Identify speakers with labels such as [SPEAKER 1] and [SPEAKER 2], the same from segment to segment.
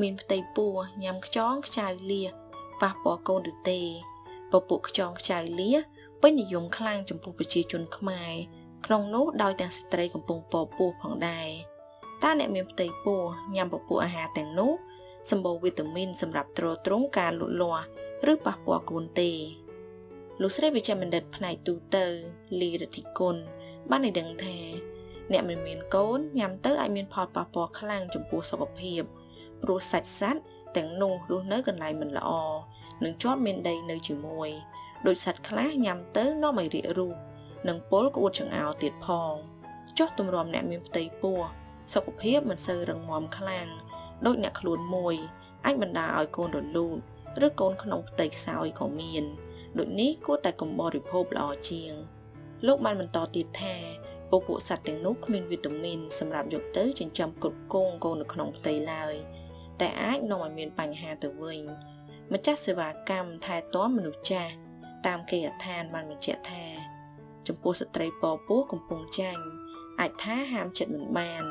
[SPEAKER 1] មានផ្ទៃពោះញ៉ាំខ្ចងខ្ចៅលាប៉ះពាល់កូនឬទេពពួកខ្ចងខ្ចៅលាពេញនិយមខ្លាំងចំពោះប្រជាជនខ្មែរក្នុងនោះដោយទាំងស្ត្រីកំពុងពពោះផងដែរតើអ្នកមានផ្ទៃពោះញ៉ាំពពួកអាហារទាំងនោះសម្បូរវីតាមីនសម្រាប់ទ្រទ្រង់ការលូតលាស់ឬប៉ះពាល់កូនទេលោកស្រីវិជ្ជបណ្ឌិតផ្នែកទូទៅលីរតិគុណបានឲ្យដឹងថា អ្នកមិនមានកូនញ៉ាំទៅអាចមានផលប៉ះពាល់ខ្លាំងចំពោះសុខភាព ព្រោះសាច់សត្វទាំងនោះរស់នៅកន្លែងមិនល្អនិងជាប់មានដីនៅជាមួយដោយសត្វខ្លះញ៉ាំទៅនាំឲ្យរាករូសនិងពលក្អួតចង្អោរទៀតផងចុះទម្រាំអ្នកមានផ្ទៃពោះសុខភាពមិនសូវរឹងមាំខ្លាំងដូចអ្នកខ្លួនមួយអាចបណ្ដាលឲ្យកូនរលូតឬកូនក្នុងផ្ទៃខ្សោយក៏មានដូចនេះគួរតែកុំបរិភោគល្អជាង លោកបានបន្តទៀតថាពពួកសត្វទាំងនោះគ្មានវីតាមីនសម្រាប់យកទៅចិញ្ចឹមគ្រប់គងកូននៅក្នុងផ្ទៃឡើយ តែអាចនាំឲ្យមានបញ្ហាទៅវិញម្ចាស់សេវាកម្មថែទាំមនុស្សចាស់តាមគេអដ្ឋានបានបញ្ជាក់ថាចំពោះស្ត្រីពពោះកំពុងចាញ់អាចថាហាមចិត្តមិនបាន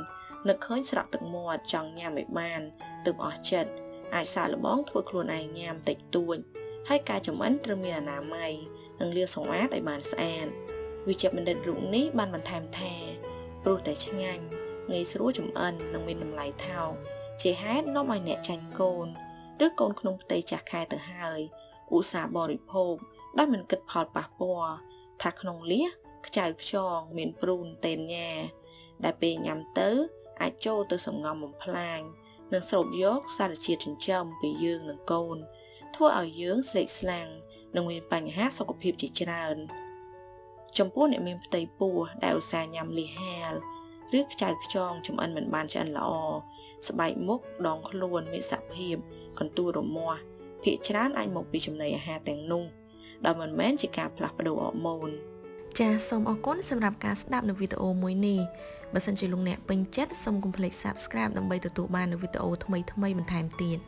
[SPEAKER 1] នឹកឃើញស្រក់ទឹកមាត់ចង់ញ៉ាំឲ្យបានទើបអស់ចិត្តអាចសាកល្បងធ្វើខ្លួនឯងញ៉ាំតិចតួចហើយការចំអិនត្រូវមានអនាម័យនិងលាងសម្អាតឲ្យបានស្អាតវិជ្ជបណ្ឌិតរូបនេះបានបន្ថែមថាព្រោះតែឆ្ងាញ់ងាយស្រួលចំអិននិងមានតម្លៃថោក ជាហេតុនាំឲ្យអ្នកចាញ់កូន ឬកូនក្នុងផ្ទៃចាស់ខែទៅហើយឧស្សាហ៍បរិភោគដោយមិនគិតផលប៉ះពាល់ថាក្នុងលៀសខ្ចៅខ្យងមានព្រូនតេនញ៉ាដែលពេលញ៉ាំទៅ អាចចូលទៅសំងំបំផ្លាញនិងស្រូបយកសារជាតិចិញ្ចឹមពីយើងនិងកូន ធ្វើឲ្យយើងស្រេកស្លាំងនិងមានបញ្ហាសុខភាពជាច្រើន ចំពោះអ្នកមានផ្ទៃពោះដែលឧស្សាហ៍ញ៉ាំលីហាល ឬខ្ចៅខ្ចងចំអិនមិនបានឆ្អិនល្អស្បែកមុខដងខ្លួនមានសភាពកន្ទួលរមាស់ភាគច្រើនអាចមកពីចំណីអាហារទាំងនោះដោយមិនមែនជាការផ្លាស់ប្ដូរអរម៉ូនចាសសូមអរគុណសម្រាប់ការស្ដាប់នៅវីដេអូមួយនេះបើសិនជាលោកអ្នកពេញចិត្តសូមកុំភ្លេច Subscribe ដើម្បីទទួលបាននូវវីដេអូថ្មីៗបន្ថែមទៀត